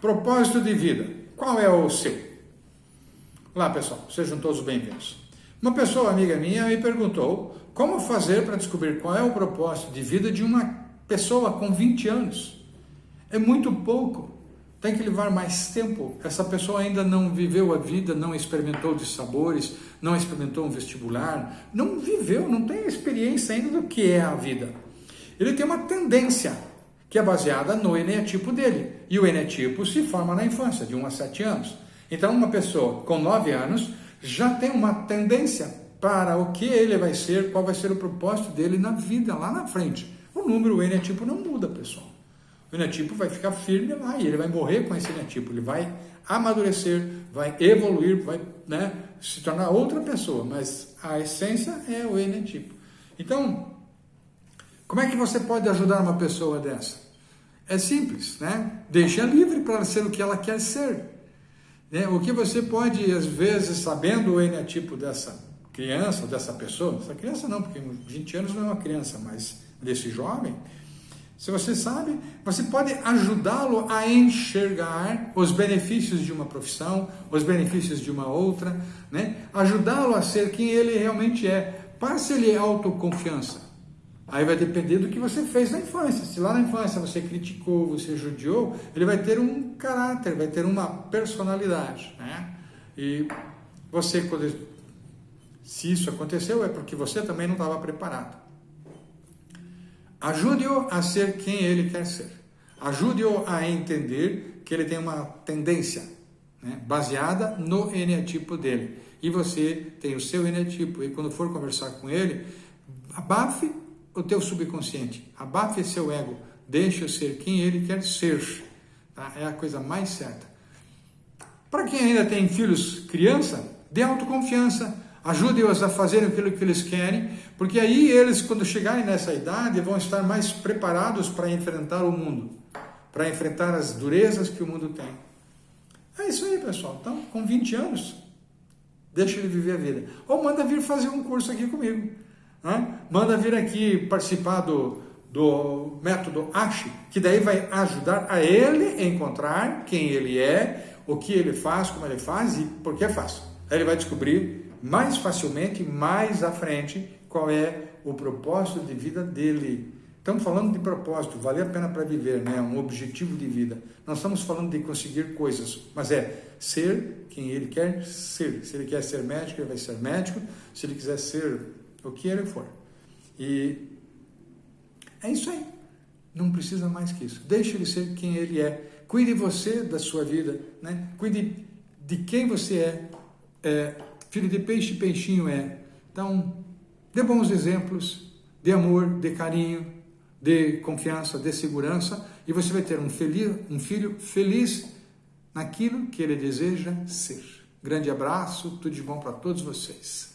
Propósito de vida. Qual é o seu? Olá, pessoal. Sejam todos bem-vindos. Uma pessoa amiga minha me perguntou como fazer para descobrir qual é o propósito de vida de uma pessoa com 20 anos. É muito pouco. Tem que levar mais tempo. Essa pessoa ainda não viveu a vida, não experimentou de sabores, não experimentou um vestibular, não viveu, não tem experiência ainda do que é a vida. Ele tem uma tendência que é baseada no eneatipo dele. E o eneatipo se forma na infância, de 1 a 7 anos. Então, uma pessoa com 9 anos já tem uma tendência para o que ele vai ser, qual vai ser o propósito dele na vida, lá na frente. O número, o eneatipo não muda, pessoal. O eneatipo vai ficar firme lá e ele vai morrer com esse eneatipo. Ele vai amadurecer, vai evoluir, vai né, se tornar outra pessoa, mas a essência é o eneatipo. Então, como é que você pode ajudar uma pessoa dessa? É simples, né? Deixa livre para ser o que ela quer ser. Né? O que você pode, às vezes, sabendo o eneatipo dessa criança, dessa pessoa, essa criança não, porque 20 anos não é uma criança, mas desse jovem, se você sabe, você pode ajudá-lo a enxergar os benefícios de uma profissão, os benefícios de uma outra, né? ajudá-lo a ser quem ele realmente é. Passe-lhe autoconfiança. Aí vai depender do que você fez na infância. Se lá na infância você criticou, você judiou, ele vai ter um caráter, vai ter uma personalidade. Né? E você, quando, se isso aconteceu, é porque você também não estava preparado. Ajude-o a ser quem ele quer ser. Ajude-o a entender que ele tem uma tendência né, baseada no eneatipo dele. E você tem o seu eneatipo. E quando for conversar com ele, abafe o teu subconsciente, abafe seu ego, deixa ser quem ele quer ser. Tá? É a coisa mais certa. Para quem ainda tem filhos criança, dê autoconfiança, ajude-os a fazerem aquilo que eles querem, porque aí eles, quando chegarem nessa idade, vão estar mais preparados para enfrentar o mundo, para enfrentar as durezas que o mundo tem. É isso aí, pessoal. Então, com 20 anos, deixa ele viver a vida. Ou manda vir fazer um curso aqui comigo. Né? Manda vir aqui participar do, do método ASHI, que daí vai ajudar a ele encontrar quem ele é, o que ele faz, como ele faz e por que faz. Aí ele vai descobrir mais facilmente, mais à frente, qual é o propósito de vida dele. Estamos falando de propósito, vale a pena para viver, né? um objetivo de vida. Não estamos falando de conseguir coisas, mas é ser quem ele quer ser. Se ele quer ser médico, ele vai ser médico. Se ele quiser ser o que ele for. E é isso aí. Não precisa mais que isso. Deixe ele ser quem ele é. Cuide você da sua vida, né? Cuide de quem você é. é filho de peixe, peixinho é. Então, dê bons exemplos de amor, de carinho, de confiança, de segurança, e você vai ter um, feliz, um filho feliz naquilo que ele deseja ser. Grande abraço, tudo de bom para todos vocês.